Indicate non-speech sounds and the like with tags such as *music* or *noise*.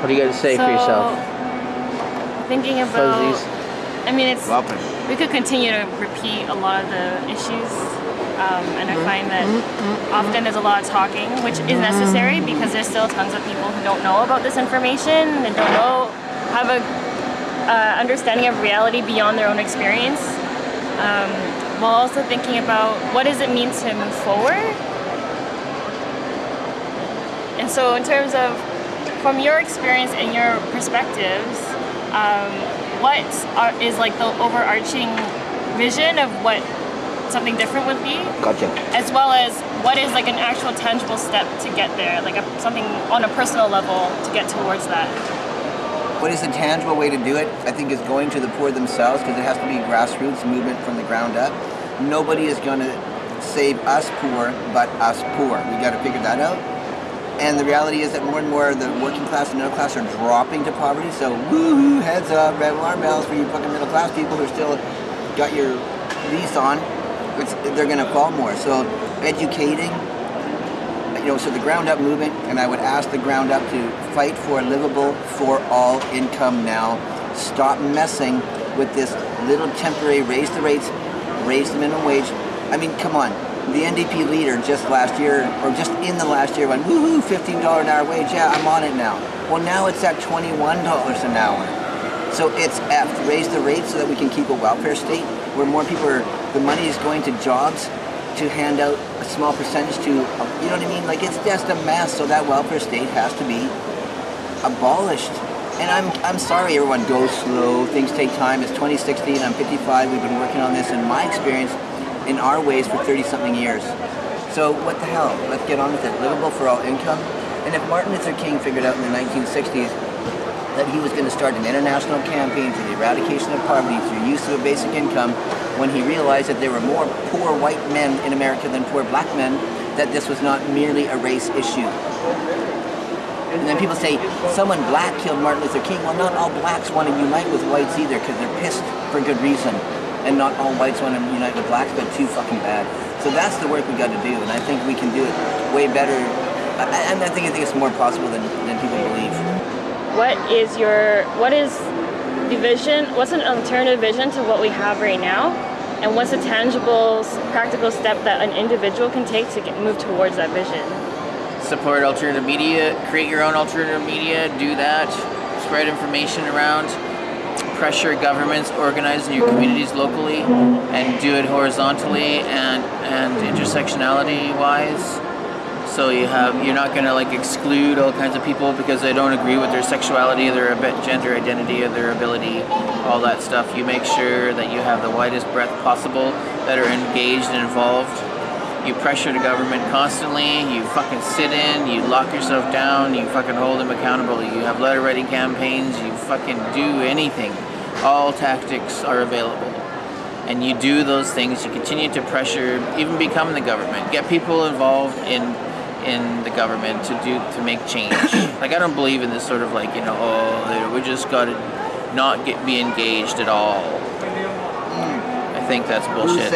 What do you got to say so, for yourself? Thinking about, Fuzzies. I mean, it's Welcome. we could continue to repeat a lot of the issues, um, and I find that often there's a lot of talking, which is necessary because there's still tons of people who don't know about this information and don't know have a uh, understanding of reality beyond their own experience. Um, while also thinking about what does it mean to move forward. And so, in terms of from your experience and your perspectives, um, what are, is like the overarching vision of what something different would be, Gotcha. as well as what is like an actual tangible step to get there, like a, something on a personal level to get towards that. What is the tangible way to do it? I think is going to the poor themselves because it has to be grassroots movement from the ground up. Nobody is going to save us poor but us poor. We got to figure that out. And the reality is that more and more the working class and middle class are dropping to poverty. So woohoo, heads up, red alarm bells for you fucking middle class people who still got your lease on. They're going to fall more. So educating, you know, so the ground up movement, and I would ask the ground up to fight for livable for all income now. Stop messing with this little temporary raise the rates, raise the minimum wage. I mean, come on. The NDP leader just last year, or just in the last year, went woohoo, $15 an hour wage. Yeah, I'm on it now. Well, now it's at $21 an hour. So it's F, raise the rate so that we can keep a welfare state where more people are, the money is going to jobs to hand out a small percentage to, you know what I mean? Like it's just a mess. So that welfare state has to be abolished. And I'm, I'm sorry everyone go slow, things take time. It's 2016, I'm 55, we've been working on this in my experience in our ways for 30 something years. So what the hell, let's get on with it. Livable for all income. And if Martin Luther King figured out in the 1960s that he was going to start an international campaign for the eradication of poverty through use of a basic income, when he realized that there were more poor white men in America than poor black men, that this was not merely a race issue. And then people say, someone black killed Martin Luther King. Well, not all blacks want to unite with whites either because they're pissed for good reason. And not all whites want to unite with blacks, but too fucking bad. So that's the work we got to do, and I think we can do it way better. I, I, think, I think it's more possible than, than people believe. What is your, what is the vision, what's an alternative vision to what we have right now? And what's a tangible, practical step that an individual can take to get, move towards that vision? Support alternative media, create your own alternative media, do that, spread information around, pressure governments, organize in your communities locally, and do it horizontally and, and intersectionality wise. So you have you're not gonna like exclude all kinds of people because they don't agree with their sexuality, their gender identity, or their ability, all that stuff. You make sure that you have the widest breadth possible that are engaged and involved. You pressure the government constantly. You fucking sit in. You lock yourself down. You fucking hold them accountable. You have letter writing campaigns. You fucking do anything. All tactics are available and you do those things, you continue to pressure, even become the government, get people involved in in the government to do to make change. *coughs* like I don't believe in this sort of like you know oh we just got to not get be engaged at all. Mm. I think that's bullshit.